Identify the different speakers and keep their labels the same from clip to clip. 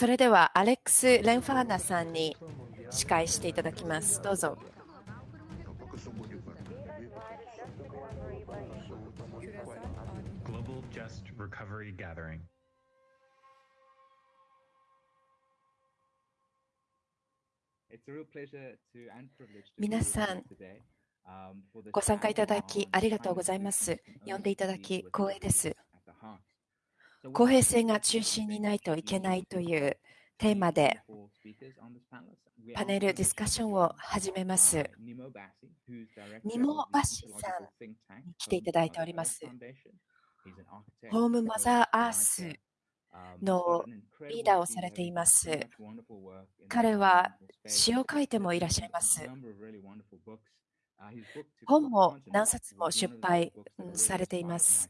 Speaker 1: それではアレックス・レンファーナさんに司会していただきます。どうぞ。皆さん、ご参加いただきありがとうございます。呼んでいただき光栄です。公平性が中心にないといけないというテーマでパネルディスカッションを始めます。ニモ・バシさんに来ていただいております。ホーム・マザー・アースのリーダーをされています。彼は詩を書いてもいらっしゃいます。本も何冊も出版されています。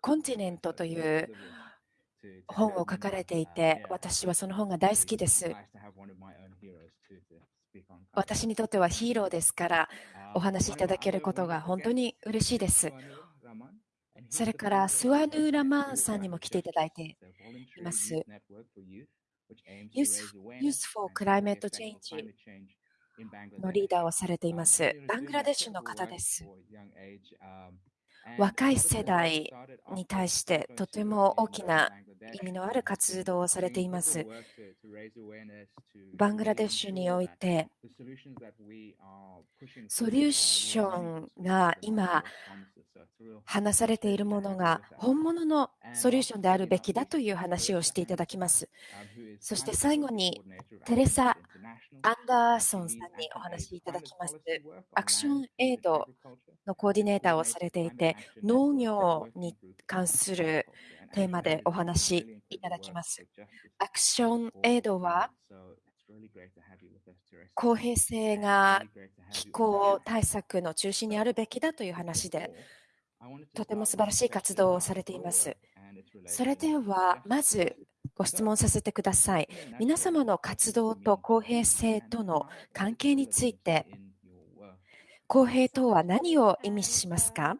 Speaker 1: コンティネントという本を書かれていて、私はその本が大好きです。私にとってはヒーローですから、お話しいただけることが本当に嬉しいです。それからスワヌーラマンさんにも来ていただいています。For Climate Change のリーダーをされています。バングラデシュの方です。若い世代に対してとても大きな意味のある活動をされています。バングラデシュにおいて、ソリューションが今話されているものが本物のソリューションであるべきだという話をしていただきます。そして最後にテレサ・アンダーソンさんにお話しいただきます。アクションエイドのコーディネーターをされていて、農業に関するテーマでお話しいただきます。アクションエイドは公平性が気候対策の中心にあるべきだという話で、とても素晴らしい活動をされています。それでは、まずご質問させてください。皆様の活動と公平性との関係について、公平とは何を意味しますか？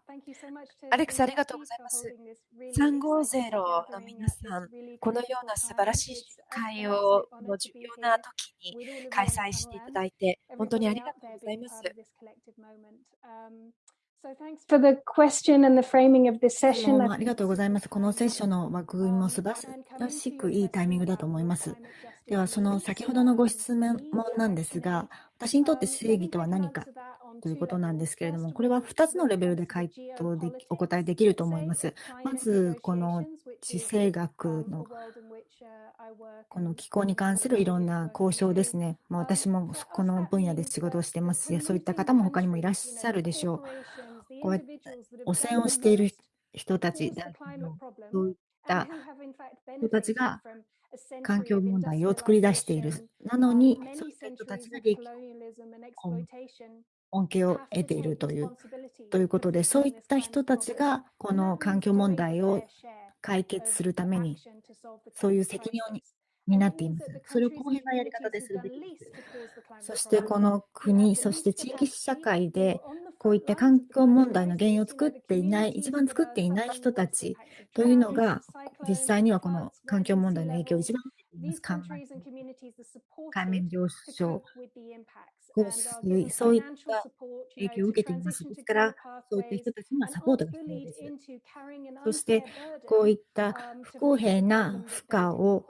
Speaker 1: アレックス、ありがとうございます。350の皆さん、このような素晴らしい会をの重要な時に開催していただいて、本当にありがとうございます。
Speaker 2: ありがとうございます。このセッションの枠組みも素晴らしくいいタイミングだと思います。では、その先ほどのご質問なんですが、私にとって正義とは何か？ということなんですけれども、これは2つのレベルで回答でお答えできると思います。まず、この地政学のこの気候に関するいろんな交渉ですね。まあ、私もこの分野で仕事をしてますし、そういった方も他にもいらっしゃるでしょう。こうやって汚染をしている人たち、そういった人たちが環境問題を作り出している。なのに、そういった人たちが利益恩恵を得ているというということで、そういった人たちがこの環境問題を解決するために、そういう責任をになっています。それを公平なやり方でするべきです。そしてこの国、そして地域社会でこういった環境問題の原因を作っていない、一番作っていない人たちというのが、実際にはこの環境問題の影響を一番受け。海面上昇、そういった影響を受けています。ですから、そういった人たちにはサポートが必要です。そして、こういった不公平な負荷を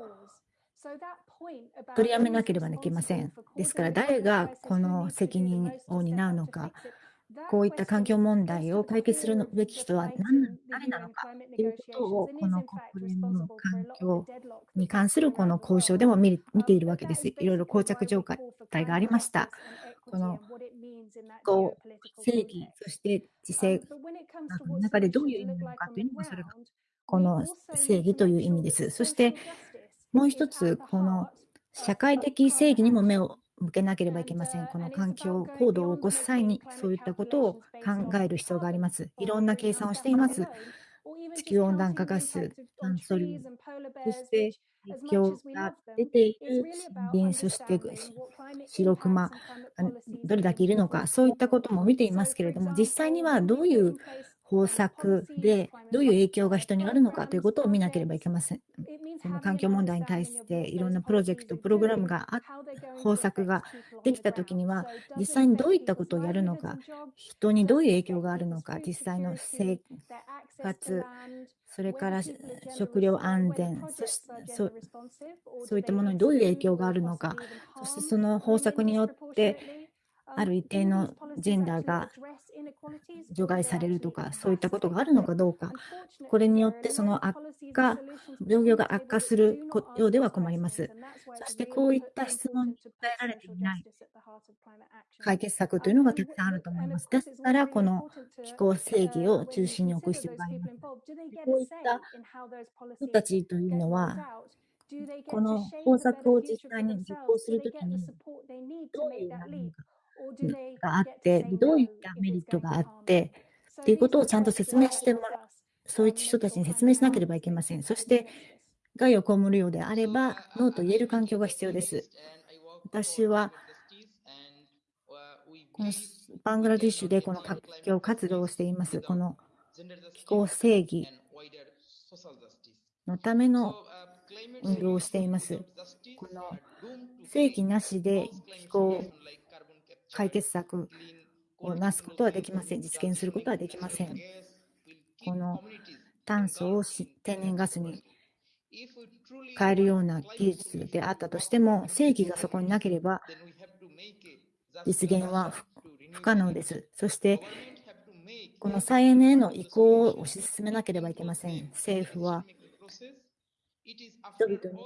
Speaker 2: 取りやめなければいけません。ですから、誰がこの責任を担うのか、こういった環境問題を解決するべき人は何誰なのかということを、この国連の環境に関するこの交渉でも見ているわけです。いろいろ膠着状態がありました。このこう正義、そして自制の中でどういう意味なのかというのが、それがこの正義という意味です。そしてもう一つ、この社会的正義にも目を向けなければいけません。この環境行動を起こす際に、そういったことを考える必要があります。いろんな計算をしています。地球温暖化ガス、炭素量、そして影響が出ている森林、そして白熊、どれだけいるのか、そういったことも見ていますけれども、実際にはどういう方策でどういう影響が人にあるのかということを見なければいけません。この環境問題に対していろんなプロジェクト、プログラムがあ方策ができたときには、実際にどういったことをやるのか、人にどういう影響があるのか、実際の生活、それから食料安全、そしそそういったものにどういう影響があるのか、そしてその方策によってある一定のジェンダーが除外されるとか、そういったことがあるのかどうか、これによってその悪化、状況が悪化するようでは困ります。そしてこういった質問に答えられていない解決策というのがたくさんあると思います。ですから、この気候正義を中心に置く必要があります。こういった人たちというのは、この方策を実際に実行するときに、どういう何かがあって、どういったメリットがあって、ということをちゃんと説明してもらう。そういった人たちに説明しなければいけません。そして、害を被るようであれば、ノーと言える環境が必要です。私は、このバングラディッシュでこの環境活動をしています。この気候正義のための運動をしています。この正義なしで気候解決策をなすことはできません。実現することはできません。この炭素を天然ガスに変えるような技術であったとしても、正義がそこになければ実現は不可能です。そして、この再エネへの移行を推し進めなければいけません。政府は人々に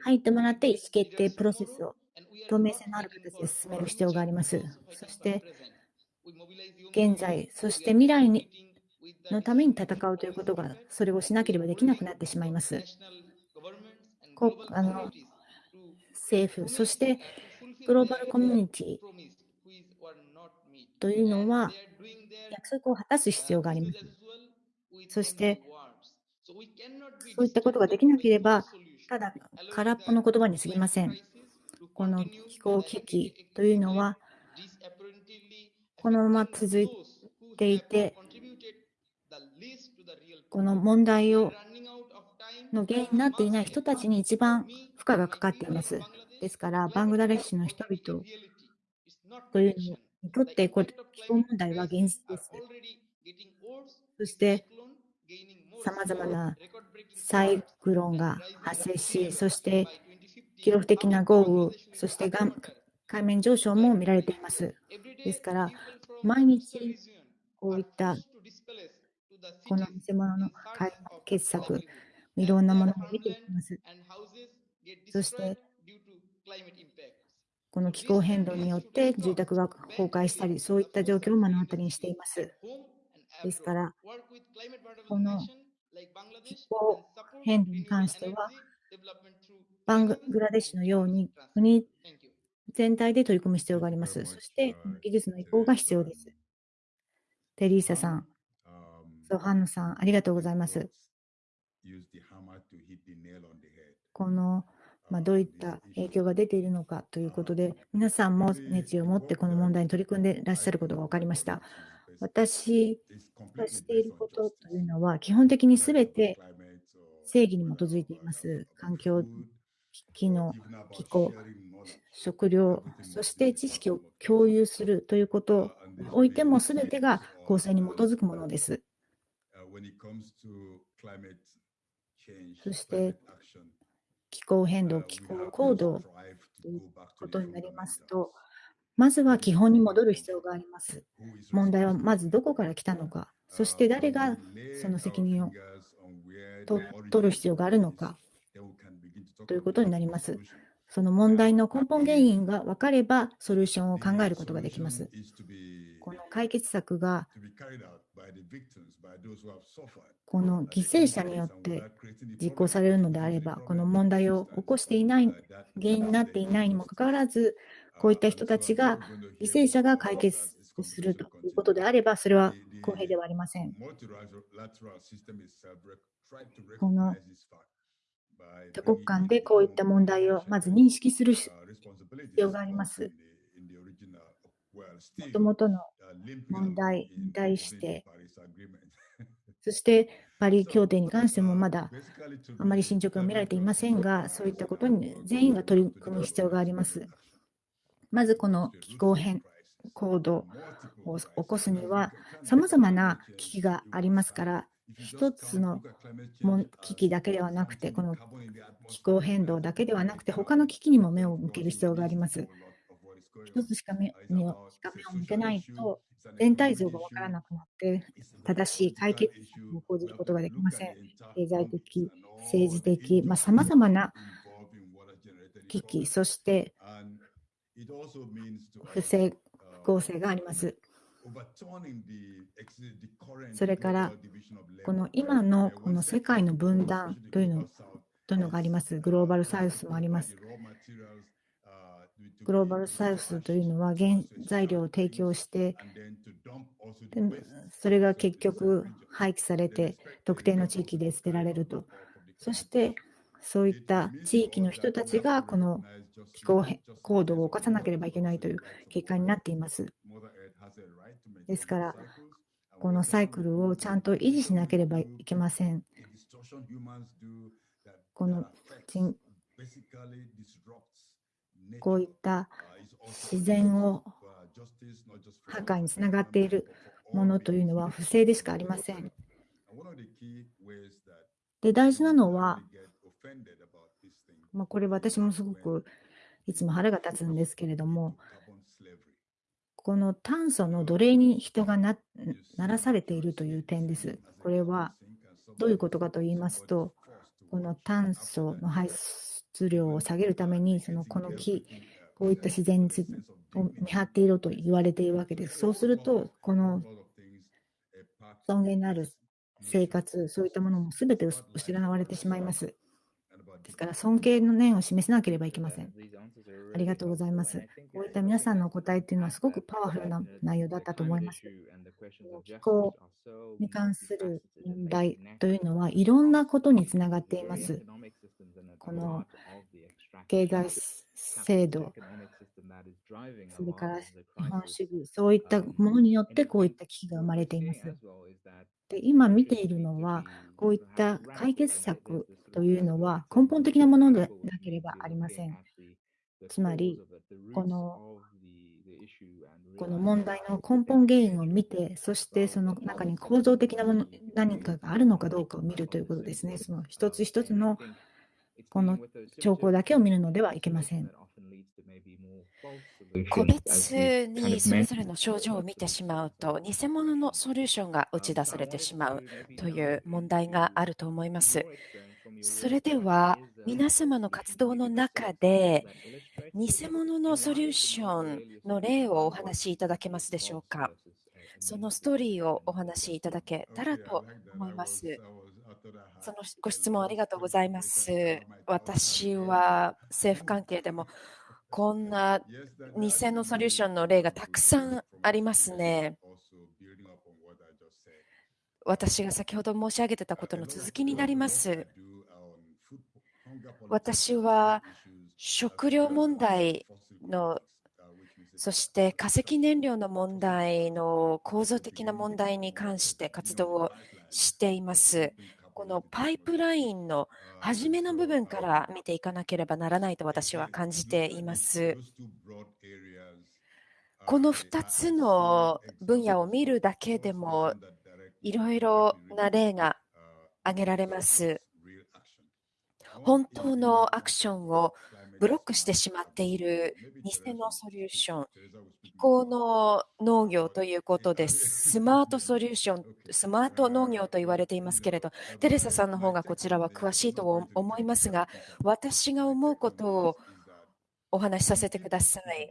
Speaker 2: 入ってもらって意思決定プロセスを透明性のある形で進める必要があります。そして、現在、そして未来にのために戦うということが、それをしなければできなくなってしまいます。こあの政府、そしてグローバルコミュニティというのは、約束を果たす必要があります。そして、そういったことができなければ、ただ空っぽの言葉に過ぎません。この気候危機というのは、このまま続いていて、この問題をの原因になっていない人たちに一番負荷がかかっています。ですから、バングラデシュの人々というのにとって、こ気候問題は現実です。そして、さまざまなサイクロンが発生し、そして記録的な豪雨、そして海面上昇も見られています。ですから、毎日こういったこの偽物の解決策、いろんなものを見ていきます。そして、この気候変動によって住宅が崩壊したり、そういった状況を目の当たりにしています。ですから、この気候変動に関しては、バングラデシュのように国全体で取り組む必要があります。そして、技術の移行が必要です。テリーサさん、ソハンヌさん、ありがとうございます。この、まあ、どういった影響が出ているのかということで、皆さんも熱意を持ってこの問題に取り組んでいらっしゃることが分かりました。私がしていることというのは、基本的にすべて正義に基づいています。環境、機能、気候、食料、そして知識を共有するということにおいても、すべてが公正に基づくものです。そして、気候変動、気候行動ということになりますと、まずは基本に戻る必要があります。問題はまずどこから来たのか、そして誰がその責任を取る必要があるのかということになります。その問題の根本原因が分かれば、ソリューションを考えることができます。この解決策が、この犠牲者によって実行されるのであれば、この問題を起こしていない、原因になっていないにもかかわらず、こういった人たちが、犠牲者が解決するということであれば、それは公平ではありません。この多国間でこういった問題をまず認識する必要があります。もともとの問題に対して、そしてパリ協定に関してもまだあまり進捗が見られていませんが、そういったことに全員が取り組む必要があります。まずこの気候変行動を起こすには、さまざまな危機がありますから、一つの危機だけではなくて、この気候変動だけではなくて、他の危機にも目を向ける必要があります。一つしか目目を向けないと、全体像がわからなくなって、正しい解決策を講じることができません。経済的、政治的、さまざ、まな危機、そして不正、不公正があります。それから、この今のこの世界の分断というのというのがあります。グローバルサウスもあります。グローバルサウスというのは原材料を提供して、それが結局廃棄されて特定の地域で捨てられると。そしてそういった地域の人たちがこの気候行動を起こさなければいけないという結果になっています。ですから、このサイクルをちゃんと維持しなければいけません。このこういった自然を破壊につながっているものというのは不正でしかありません。で、大事なのは、まあ、これ私もすごくいつも腹が立つんですけれども、この炭素の奴隷に人がならされているという点です。これはどういうことかと言いますと、この炭素の排出量を下げるために、そのこの木、こういった自然を見張っていると言われているわけです。そうすると、この尊厳のある生活、そういったものも全て失われてしまいます。ですから、尊敬の念を示さなければいけません。ありがとうございます。こういった皆さんのお答えというのはすごくパワフルな内容だったと思います。気候に関する問題というのはいろんなことにつながっています。この経済制度、それから資本主義、そういったものによってこういった危機が生まれています。で今見ているのは、こういった解決策というのは根本的なものでなければありません。つまり、このこの問題の根本原因を見て、そしてその中に構造的なもの何かがあるのかどうかを見るということですね。その一つ一つのこの兆候だけを見るのではいけません。
Speaker 1: 個別にそれぞれの症状を見てしまうと、偽物のソリューションが打ち出されてしまうという問題があると思います。それでは、皆様の活動の中で、偽物のソリューションの例をお話しいただけますでしょうか？そのストーリーをお話しいただけたらと思います。そのご質問ありがとうございます。私は政府関係でもこんな偽のソリューションの例がたくさんありますね。私が先ほど申し上げてたことの続きになります。私は食料問題のそして化石燃料の問題の構造的な問題に関して活動をしています。このパイプラインの初めの部分から見ていかなければならないと私は感じています。この2つの分野を見るだけでもいろいろな例が挙げられます。本当のアクションをブロックしてしまっている偽のソリューション、気候の農業ということです。スマートソリューション、スマート農業と言われていますけれど、テレサさんの方がこちらは詳しいと思いますが、私が思うことをお話しさせてください。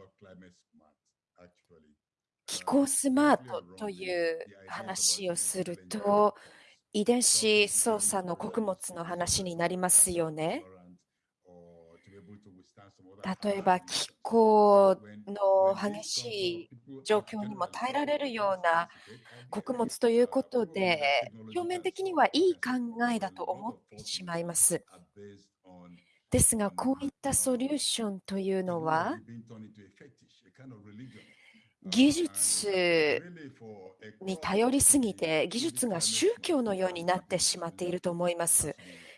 Speaker 1: 気候スマートという話をすると、遺伝子操作の穀物の話になりますよね。例えば気候の激しい状況にも耐えられるような穀物ということで、表面的にはいい考えだと思ってしまいます。ですが、こういったソリューションというのは、技術に頼りすぎて、技術が宗教のようになってしまっていると思います。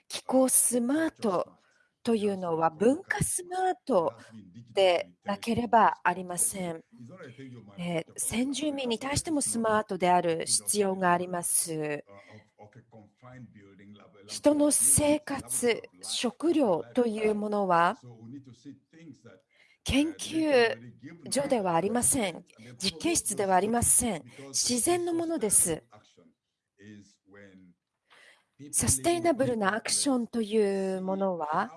Speaker 1: 気候スマートというのは文化スマートでなければありません。えー、先住民に対してもスマートである必要があります。人の生活、食料というものは研究所ではありません。実験室ではありません。自然のものです。サステイナブルなアクションというものは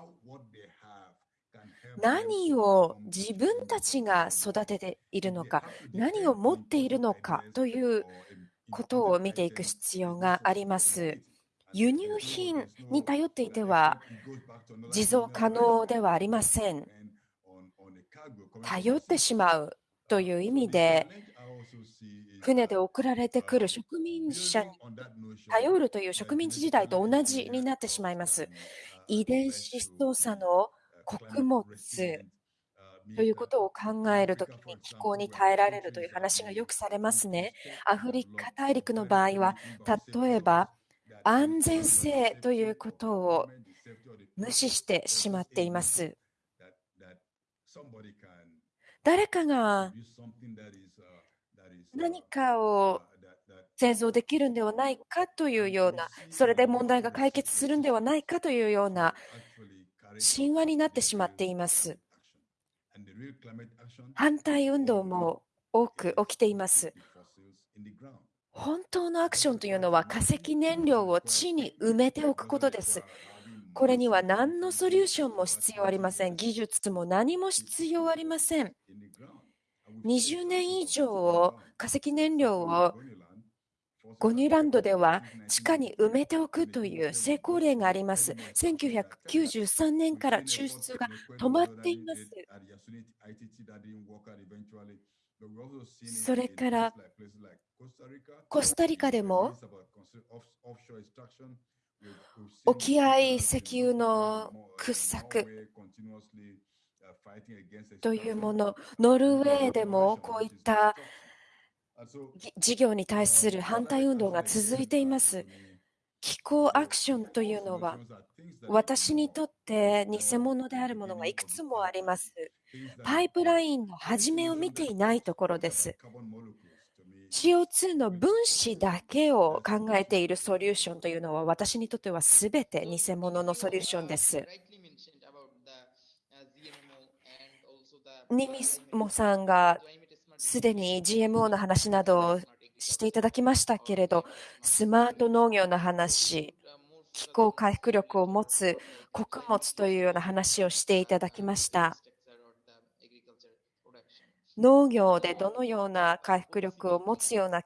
Speaker 1: 何を自分たちが育てているのか、何を持っているのかということを見ていく必要があります。輸入品に頼っていては持続可能ではありません。頼ってしまうという意味で、船で送られてくる植民者に頼るという植民地時代と同じになってしまいます。遺伝子操作の穀物ということを考えるときに気候に耐えられるという話がよくされますね。アフリカ大陸の場合は、例えば安全性ということを無視してしまっています。誰かが何かを製造できるんではないかというような、それで問題が解決するんではないかというような神話になってしまっています。反対運動も多く起きています。本当のアクションというのは化石燃料を地に埋めておくことです。これには何のソリューションも必要ありません。技術も何も必要ありません。20年以上化石燃料をゴニュランドでは地下に埋めておくという成功例があります。1993年から抽出が止まっています。それからコスタリカでも沖合石油の掘削というもの、ノルウェーでもこういった事業に対する反対運動が続いています。気候アクションというのは、私にとって偽物であるものがいくつもあります。パイプラインの始めを見ていないところです。CO2 の分子だけを考えているソリューションというのは私にとっては全て偽物のソリューションです。ニミモさんがすでに GMO の話などをしていただきましたけれど、スマート農業の話、気候回復力を持つ穀物というような話をしていただきました。農業でどのような回復力を持つような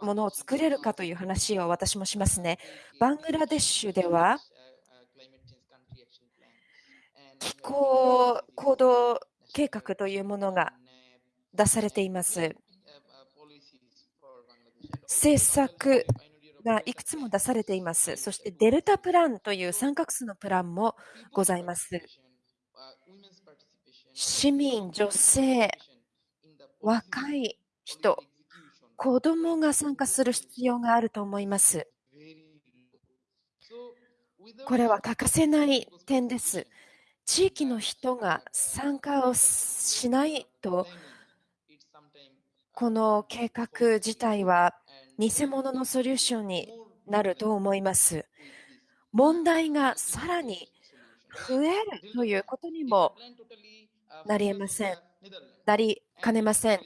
Speaker 1: ものを作れるかという話を私もしますね。バングラデシュでは気候行動計画というものが出されています。政策がいくつも出されています。そしてデルタプランという三角数のプランもございます。市民、女性、若い人、子供が参加する必要があると思います。これは欠かせない点です。地域の人が参加をしないと、この計画自体は偽物のソリューションになると思います。問題がさらに増えるということにもなりえません。なりかねません。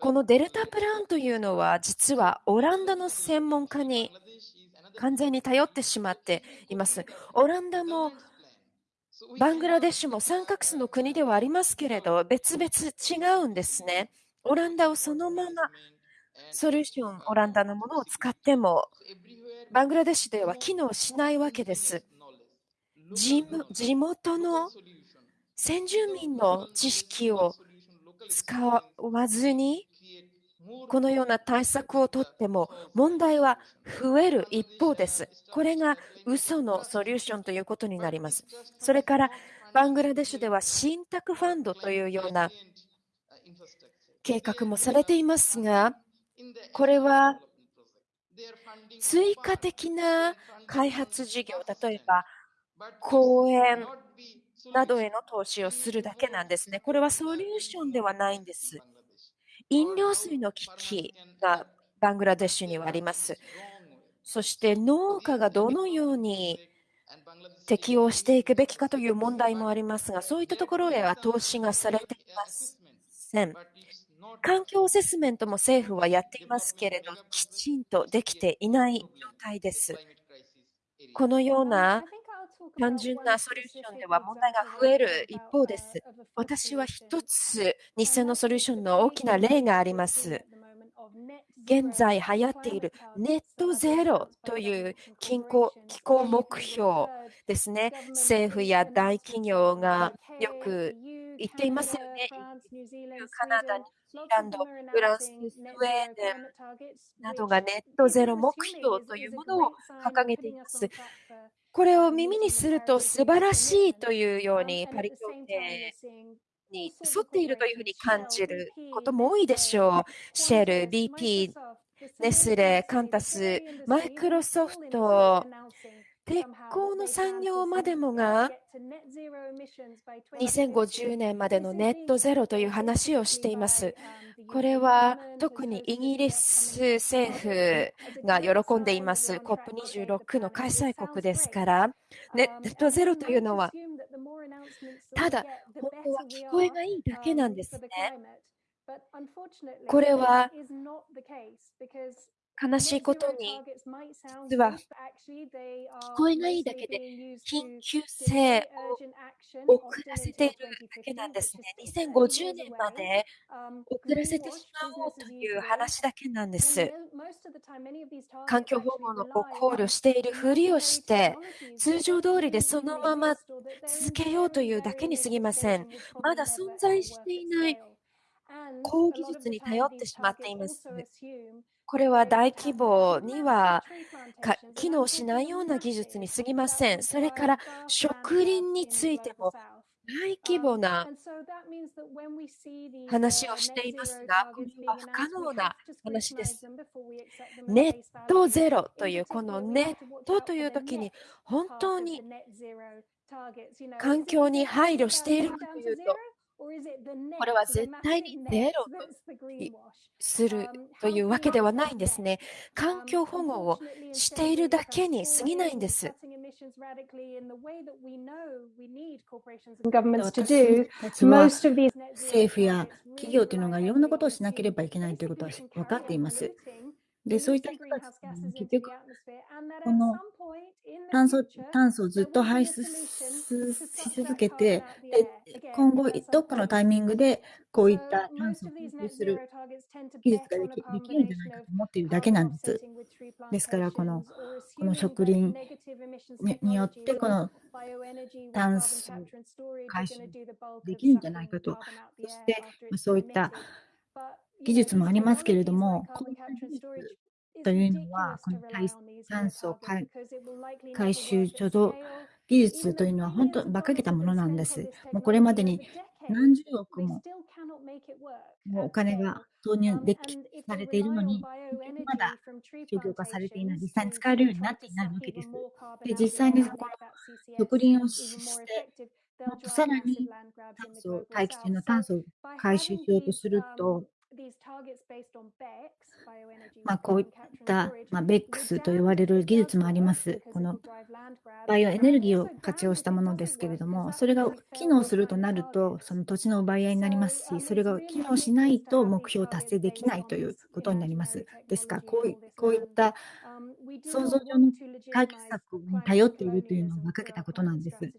Speaker 1: このデルタプランというのは実はオランダの専門家に完全に頼ってしまっています。オランダもバングラデシュも三角州の国ではありますけれど、別々違うんですね。オランダをそのままソリューション、オランダのものを使っても、バングラデシュでは機能しないわけです。地元の先住民の知識を使わずに、このような対策をとっても問題は増える一方です。これが嘘のソリューションということになります。それからバングラデシュでは信託ファンドというような計画もされていますが、これは追加的な開発事業、例えば公園などへの投資をするだけなんですね。これはソリューションではないんです。飲料水の危機がバングラデシュにはあります。そして農家がどのように適用していくべきかという問題もありますが、そういったところへは投資がされていません。環境アセスメントも政府はやっていますけれど、きちんとできていない状態です。このような単純なソリューションでは問題が増える一方です。私は一つ、偽のソリューションの大きな例があります。現在流行っているネットゼロという気候気候目標ですね。政府や大企業がよく言っていますよね。カナダ、ニュージーランド、フランス、スウェーデンなどがネットゼロ目標というものを掲げています。これを耳にすると素晴らしいというようにパリ協定に沿っているというふうに感じることも多いでしょう。シェル、BP、ネスレ、カンタス、マイクロソフト、鉄鋼の産業までもが2050年までのネットゼロという話をしています。これは特にイギリス政府が喜んでいます COP26 の開催国ですから、ネットゼロというのはただ本当は聞こえがいいだけなんですね。これは悲しいことに、実は聞こえがいいだけで緊急性を遅らせているだけなんですね。2050年まで遅らせてしまおうという話だけなんです。環境保護の考慮しているふりをして、通常通りでそのまま続けようというだけに過ぎません。まだ存在していない高技術に頼ってしまっています。これは大規模には機能しないような技術に過ぎません。それから植林についても大規模な話をしていますが、これは不可能な話です。ネットゼロという、このネットという時に本当に環境に配慮しているかというと、これは絶対にゼロとするというわけではないんですね。環境保護をしているだけに過ぎないんです。
Speaker 2: 政府や企業というのがいろんなことをしなければいけないということは分かっています。で、そういった人たち結局、この炭素炭素をずっと排出し続けて、で今後、どっかのタイミングでこういった炭素を吸収する技術ができできるんじゃないかと思っているだけなんです。ですから、このこの植林によって、この炭素回収できるんじゃないかと、そしてそういった技術もありますけれども、こういった技術というのは、この炭素回収貯蔵技術というのは本当、馬鹿げたものなんです。もうこれまでに何十億ももお金が投入できされているのに、まだ商業化されていない、実際に使えるようになっていないわけです。で実際にこの植林をして、もっとさらに炭素、大気中の炭素を回収しようとすると、まあ、こういった、まあ、BEX と言われる技術もあります。このバイオエネルギーを活用したものですけれども、それが機能するとなると、その土地の奪い合いになりますし、それが機能しないと目標を達成できないということになります。ですから、こういこういった想像上の解決策に頼っているというのを馬鹿げたことなんです。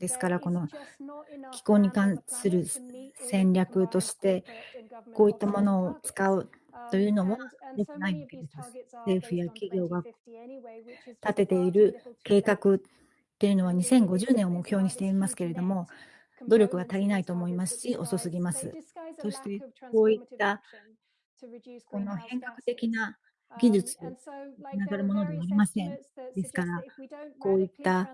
Speaker 2: ですから、この気候に関する戦略として、こういったものを使うというのは良くないわけです。政府や企業が立てている計画っていうのは2050年を目標にしていますけれども、努力が足りないと思いますし、遅すぎます。そして、こういったこの変革的な技術につながるものではありません。ですから、こういった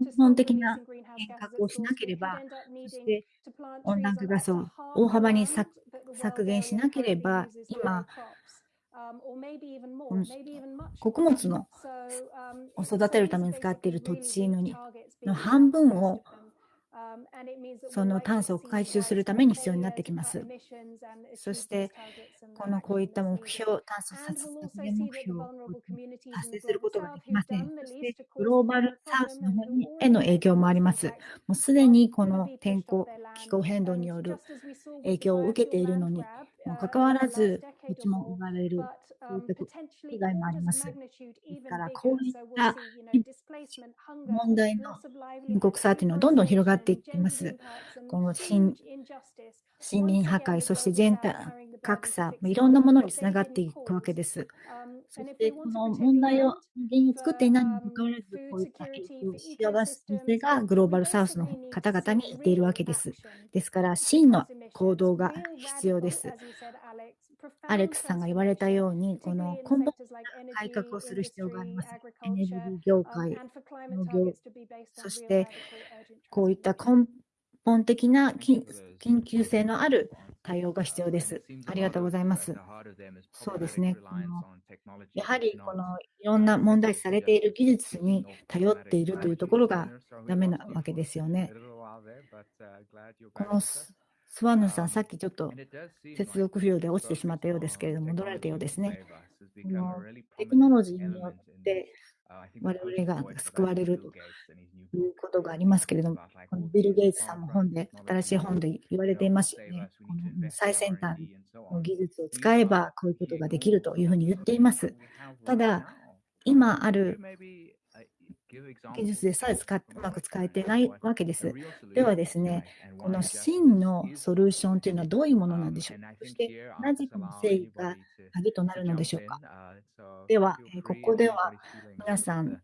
Speaker 2: 根本的な変革をしなければ、そして温暖化ガスを大幅に削削減しなければ、今、穀物のを育てるために使っている土地のの半分をその炭素を回収するために必要になってきます。そして、このこういった目標、炭素削減目標を達成することができません。そして、グローバルサウスの方への影響もあります。もうすでにこの天候、気候変動による影響を受けているのにもかかわらず、土地も奪われる、そういった被害もあります。ですから、こういった問題の深刻さというのはどんどん広がっていっています。この森林破壊、そして全体格差、いろんなものにつながっていくわけです。そして、この問題を、原因を作っていないにもかかわらず、こういった幸せがグローバルサウスの方々にいっているわけです。ですから、真の行動が必要です。アレックスさんが言われたように、この根本的な改革をする必要があります。エネルギー業界、農業、そしてこういった根本的な緊急性のある対応が必要です。ありがとうございます。そうですね。このやはりこのいろんな問題視されている技術に頼っているというところがダメなわけですよね。このスワンヌさん、さっきちょっと接続不良で落ちてしまったようですけれども、戻られたようですね。このテクノロジーによって我々が救われるということがありますけれども、このビル・ゲイツさんも本で、新しい本で言われていますよね。この最先端の技術を使えばこういうことができるというふうに言っています。ただ、今ある技術でさえ使っうまく使えてないわけです。ではですね、この真のソリューションというのはどういうものなんでしょう？かそして、なぜこの正義が鍵となるのでしょうか？では、ここでは皆さん、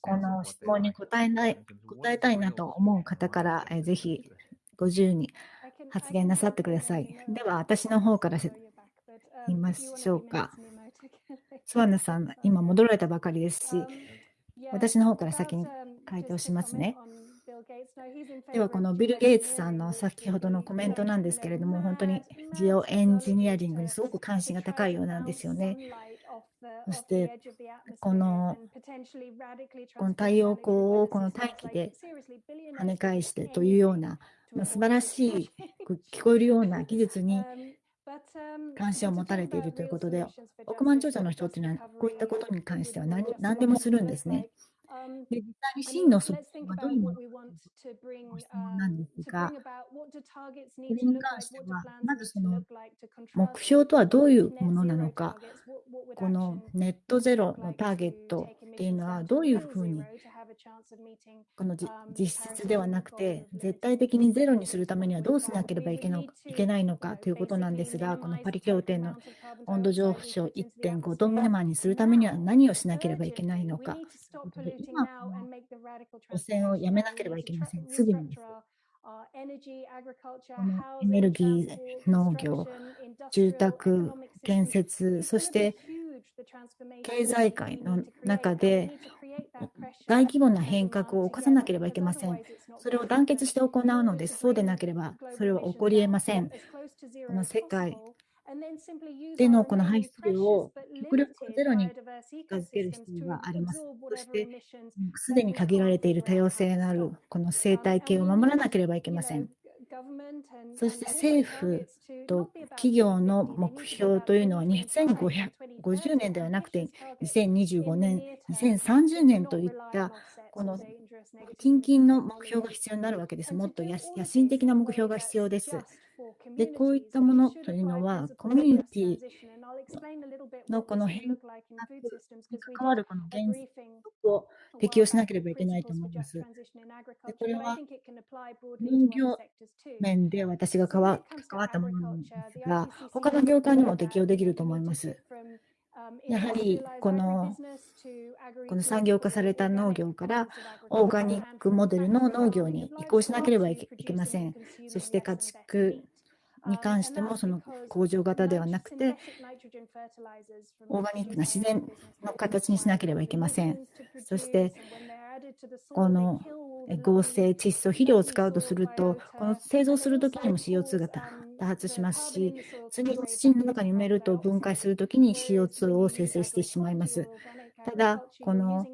Speaker 2: この質問に答えない答えたいなと思う方から、えぜひご自由に発言なさってください。では、私の方から言いましょうか。スワンナさん、今戻られたばかりですし、私の方から先に回答しますね。では、このビル・ゲイツさんの先ほどのコメントなんですけれども、本当にジオエンジニアリングにすごく関心が高いようなんですよね。そして、このこの太陽光をこの大気で跳ね返してというような、まあ、素晴らしい聞こえるような技術に関心を持たれているということで、億万長者の人っていうのは、こういったことに関しては何何でもするんですね。で実際に真の側近はどういうものか質問なんですが、それに関しては、まずその目標とはどういうものなのか、このネットゼロのターゲットっていうのはどういうふうにこの実質ではなくて、絶対的にゼロにするためにはどうしなければいけないのかということなんですが、このパリ協定の温度上昇1.5度未満にするためには何をしなければいけないのか今、汚染をやめなければいけません。すぐにです。このエネルギー、農業、住宅、建設、そして経済界の中で大規模な変革を起こさなければいけません。それを団結して行うのです。そうでなければそれは起こり得ません。この世界でのこの排出量を極力ゼロに近づける必要があります。そして、すでに限られている多様性のあるこの生態系を守らなければいけません。そして政府と企業の目標というのは2550年ではなくて2025年、2030年といったこの近々の目標が必要になるわけです。もっと野心的な目標が必要です。で、こういったものというのは、コミュニティのこの変革に関わるこの原則を適用しなければいけないと思います。でこれは農業面で私が関わったものなんですが、他の業界にも適用できると思います。やはりこのこの産業化された農業からオーガニックモデルの農業に移行しなければいけません。そして家畜に関してもその工場型ではなくてオーガニックな自然の形にしなければいけません。そしてこの合成窒素肥料を使うとすると、この製造するときにも CO2 が多発しますし、次に土の中に埋めると分解するときに CO2 を生成してしまいます。ただ、この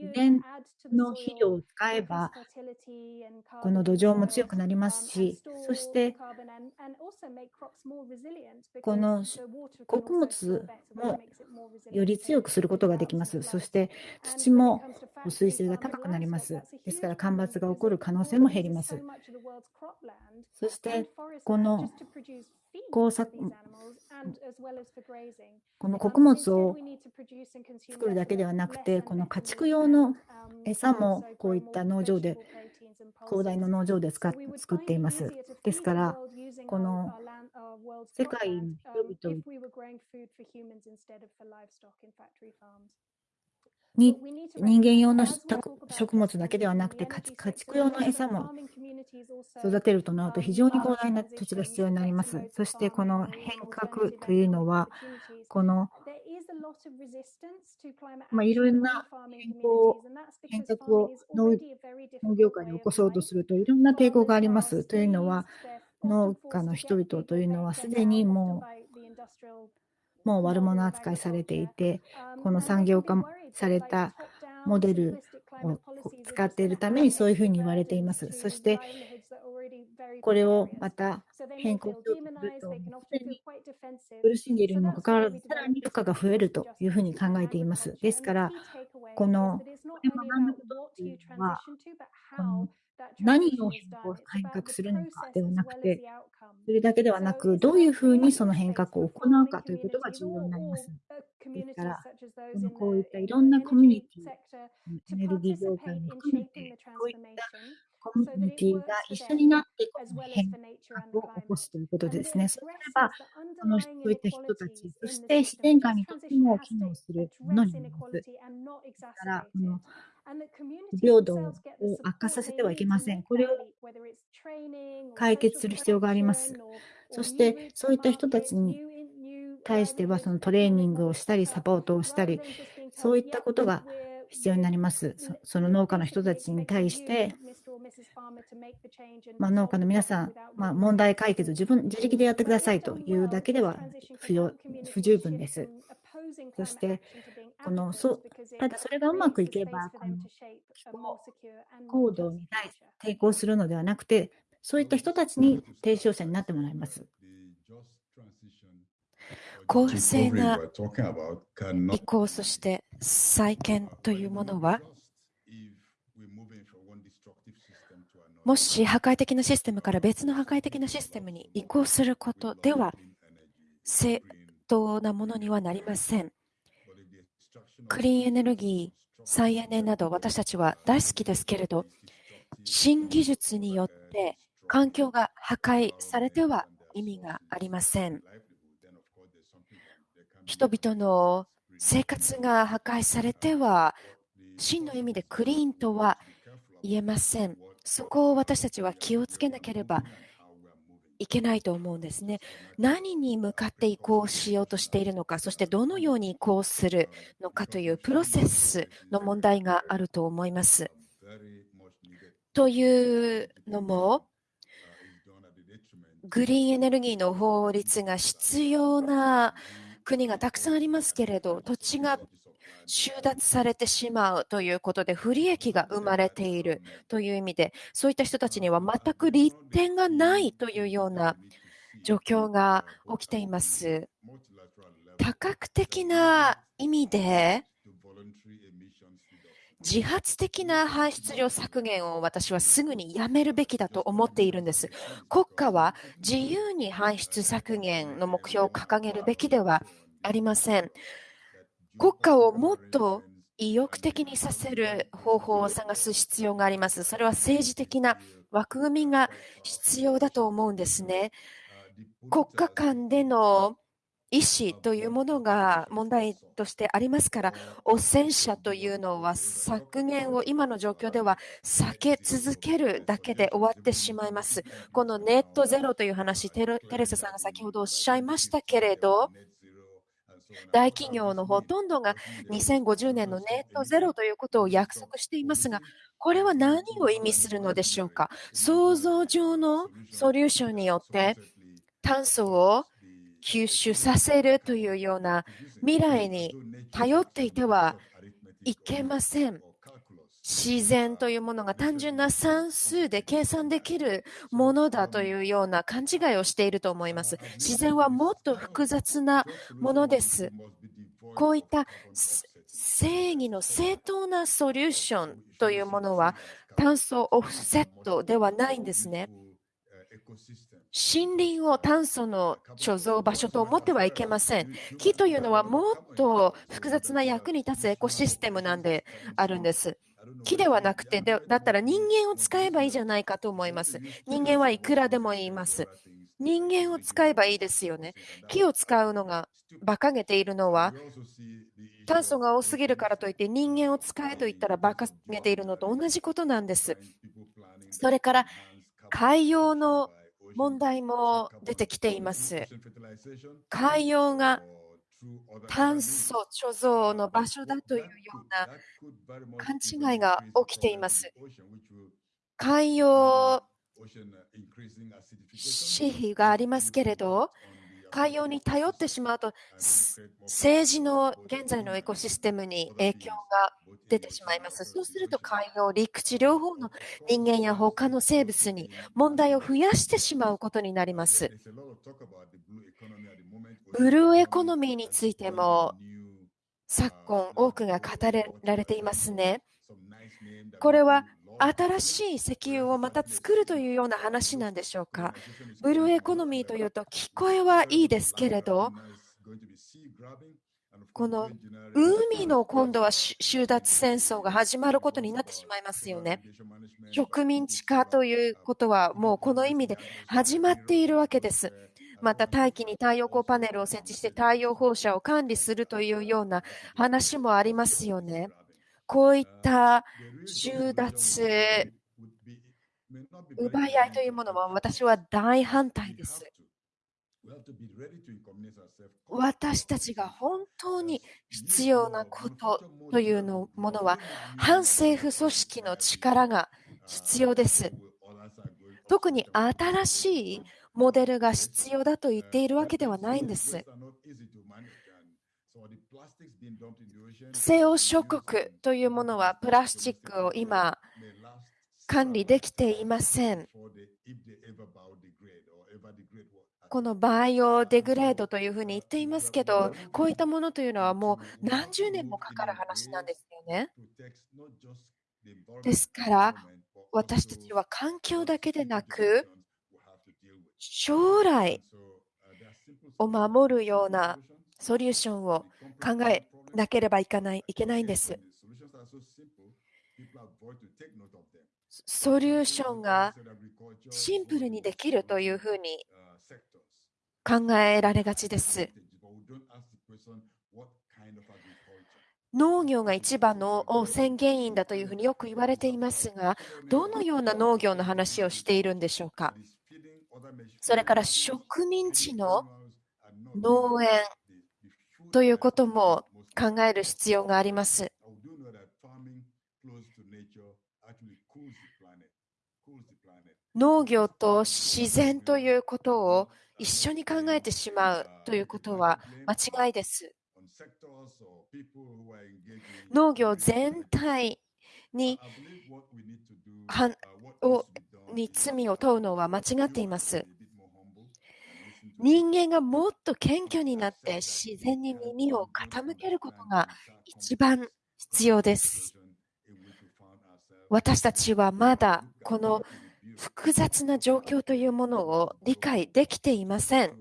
Speaker 2: 自然の肥料を使えば、この土壌も強くなりますし、そして、この穀物もより強くすることができます。そして、土も保水性が高くなります。ですから、干ばつが起こる可能性も減ります。そして、この工作この穀物を作るだけではなくて、この家畜用の餌もこういった農場で、広大な農場で使っ作っています。ですから、この世界の人々に人間用の食物だけではなくて家畜用の餌も育てるとなると非常に広大な土地が必要になります。そしてこの変革というのはこのまあ、いろんな変更変革を農業界で起こそうとするといろんな抵抗があります。というのは農家の人々というのはすでにもうもう悪者扱いされていてこの産業化されたモデルを使っているためにそういうふうに言われています。そして、これをまた変更すると、すでに苦しんでいるにもかかわらず、さらに負荷が増えるというふうに考えています。ですから、この、これ学んだことっていうのは、この何を変革するのかではなくて、それだけではなく、どういうふうにその変革を行うかということが重要になります。ですから、このこういったいろんなコミュニティ、エネルギー業界も含めて、こういったコミュニティが一緒になってこの変革を起こすということですね。そうすれば、このそういった人たち、そして自然界にとっても機能するものになります。ですから、この不平等を悪化させてはいけません。これを解決する必要があります。そして、そういった人たちに対しては、そのトレーニングをしたり、サポートをしたり、そういったことが必要になります。その農家の人たちに対して、まあ、農家の皆さん、まあ、問題解決自分自力でやってくださいというだけでは不要不十分です。そして、このそただそれがうまくいけば、この気候行動に対して抵抗するのではなくて、そういった人たちに提唱者になってもらいます。
Speaker 1: 公正な移行、そして再建というものは、もし破壊的なシステムから別の破壊的なシステムに移行することでは、正当なものにはなりません。クリーンエネルギー、再エネなど私たちは大好きですけれど、新技術によって環境が破壊されては意味がありません。人々の生活が破壊されては、真の意味でクリーンとは言えません。そこを私たちは気をつけなければいけないと思うんですね。何に向かって移行しようとしているのか、そしてどのように移行するのかというプロセスの問題があると思います。というのも、グリーンエネルギーの法律が必要な国がたくさんありますけれど、土地が収奪されてしまうということで不利益が生まれているという意味で、そういった人たちには全く利点がないというような状況が起きています。多角的な意味で、自発的な排出量削減を私はすぐにやめるべきだと思っているんです。国家は自由に排出削減の目標を掲げるべきではありません。国家をもっと意欲的にさせる方法を探す必要があります。それは政治的な枠組みが必要だと思うんですね。国家間での意思というものが問題としてありますから、汚染者というのは削減を今の状況では避け続けるだけで終わってしまいます。このネットゼロという話、テレサさんが先ほどおっしゃいましたけれど、大企業のほとんどが2050年のネットゼロということを約束していますが、これは何を意味するのでしょうか？想像上のソリューションによって炭素を吸収させるというような未来に頼っていてはいけません。自然というものが単純な算数で計算できるものだというような勘違いをしていると思います。自然はもっと複雑なものです。こういった正義の正当なソリューションというものは炭素オフセットではないんですね。森林を炭素の貯蔵場所と思ってはいけません。木というのはもっと複雑な役に立つエコシステムなんであるんです。木ではなくて、だったら人間を使えばいいじゃないかと思います。人間はいくらでも言います。人間を使えばいいですよね。木を使うのが馬鹿げているのは、炭素が多すぎるからといって人間を使えと言ったら馬鹿げているのと同じことなんです。それから海洋の問題も出てきています。海洋が炭素貯蔵の場所だというような勘違いが起きています。海洋紙幣がありますけれど、海洋に頼ってしまうと、政治の現在のエコシステムに影響が出てしまいます。そうすると海洋、陸地両方の人間や他の生物に問題を増やしてしまうことになります。ブルーエコノミーについても昨今多くが語られていますね。これは新しい石油をまた作るというような話なんでしょうか？ブルーエコノミーというと聞こえはいいですけれど、この海の今度は収奪戦争が始まることになってしまいますよね。植民地化ということはもうこの意味で始まっているわけです。また大気に太陽光パネルを設置して太陽放射を管理するというような話もありますよね。こういった収奪、奪い合いというものは私は大反対です。私たちが本当に必要なことというのものは反政府組織の力が必要です。特に新しいモデルが必要だと言っているわけではないんです。西欧諸国というものはプラスチックを今管理できていません。このバイオデグレードというふうに言っていますけど、こういったものというのはもう何十年もかかる話なんですよね。ですから、私たちは環境だけでなく、将来を守るようなソリューションを考えなければいけないいけないんです。ソリューションがシンプルにできるというふうに考えられがちです。農業が一番の汚染原因だというふうによく言われていますが、どのような農業の話をしているんでしょうか。それから植民地の農園ということも考える必要があります。農業と自然ということを一緒に考えてしまうということは間違いです。農業全体にをに罪を問うのは間違っています。人間がもっと謙虚になって自然に耳を傾けることが一番必要です。私たちはまだこの複雑な状況というものを理解できていません。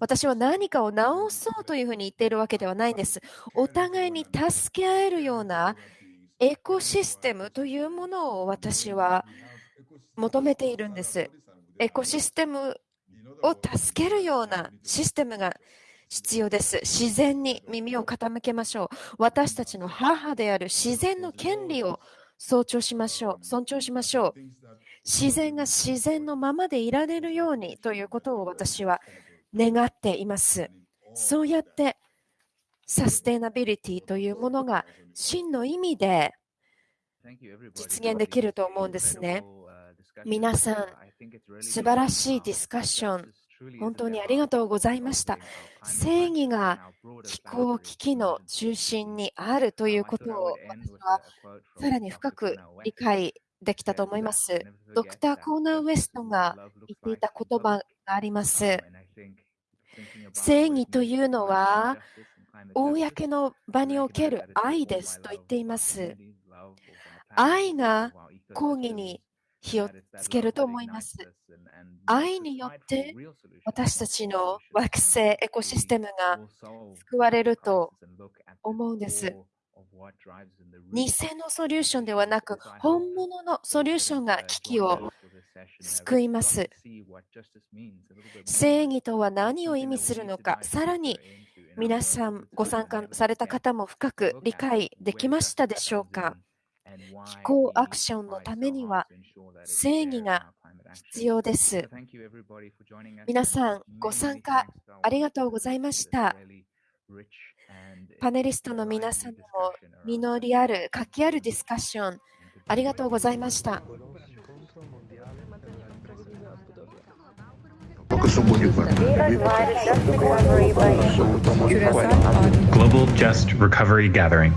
Speaker 1: 私は何かを直そうというふうに言っているわけではないんです。お互いに助け合えるようなエコシステムというものを私は求めているんです。エコシステムを助けるようなシステムが必要です。自然に耳を傾けましょう。私たちの母である自然の権利を尊重しましょう。尊重しましょう。自然が自然のままでいられるようにということを私は願っています。そうやってサステナビリティというものが真の意味で実現できると思うんですね。皆さん、素晴らしいディスカッション、本当にありがとうございました。正義が気候危機の中心にあるということを私はさらに深く理解できたと思います。ドクター・コーナー・ウェストが言っていた言葉があります。正義というのは、公の場における愛ですと言っています。愛が抗議に火をつけると思います。愛によって私たちの惑星エコシステムが救われると思うんです。偽のソリューションではなく、本物のソリューションが危機を救います。正義とは何を意味するのか、さらに皆さんご参加された方も深く理解できましたでしょうか？気候アクションのためには正義が必要です。皆さん、ご参加ありがとうございました。パネリストの皆さんも実りある、活気あるディスカッション、ありがとうございました。
Speaker 3: Global Just Recovery Gathering